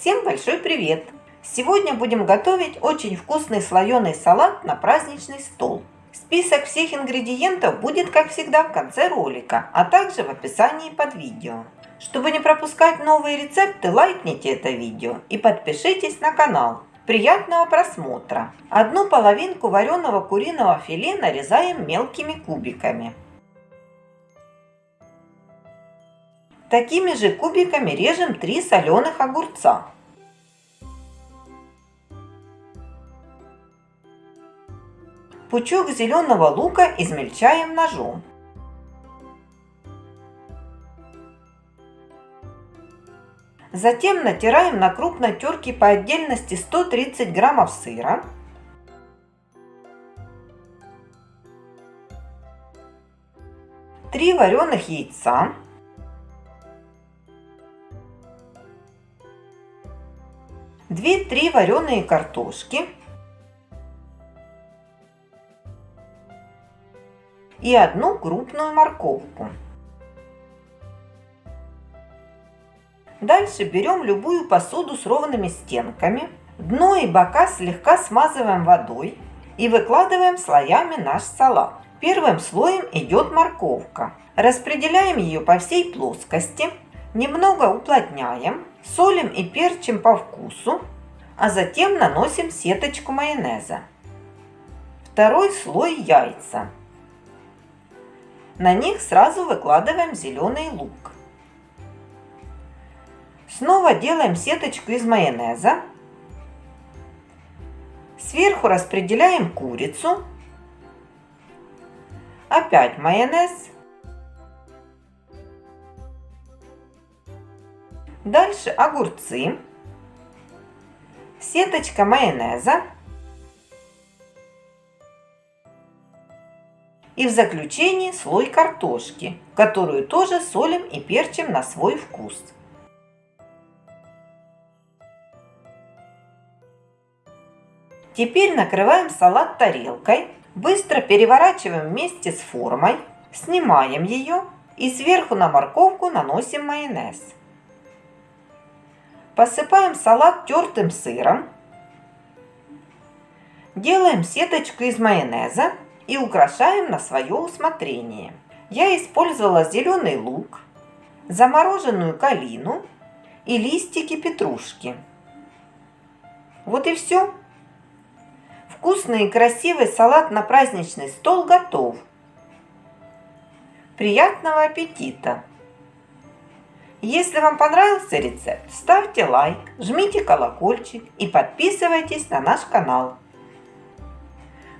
Всем большой привет! Сегодня будем готовить очень вкусный слоеный салат на праздничный стол. Список всех ингредиентов будет, как всегда, в конце ролика, а также в описании под видео. Чтобы не пропускать новые рецепты, лайкните это видео и подпишитесь на канал. Приятного просмотра! Одну половинку вареного куриного филе нарезаем мелкими кубиками. Такими же кубиками режем 3 соленых огурца. Пучок зеленого лука измельчаем ножом. Затем натираем на крупной терке по отдельности 130 граммов сыра, три вареных яйца, 2-3 вареные картошки и одну крупную морковку. Дальше берем любую посуду с ровными стенками, дно и бока слегка смазываем водой и выкладываем слоями наш салат. Первым слоем идет морковка. Распределяем ее по всей плоскости, немного уплотняем солим и перчим по вкусу, а затем наносим сеточку майонеза. Второй слой яйца. На них сразу выкладываем зеленый лук. Снова делаем сеточку из майонеза. Сверху распределяем курицу. Опять майонез. Дальше огурцы, сеточка майонеза и в заключении слой картошки, которую тоже солим и перчим на свой вкус. Теперь накрываем салат тарелкой, быстро переворачиваем вместе с формой, снимаем ее и сверху на морковку наносим майонез. Посыпаем салат тертым сыром. Делаем сеточку из майонеза и украшаем на свое усмотрение. Я использовала зеленый лук, замороженную калину и листики петрушки. Вот и все. Вкусный и красивый салат на праздничный стол готов. Приятного аппетита! Если вам понравился рецепт, ставьте лайк, жмите колокольчик и подписывайтесь на наш канал.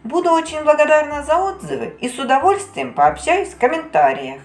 Буду очень благодарна за отзывы и с удовольствием пообщаюсь в комментариях.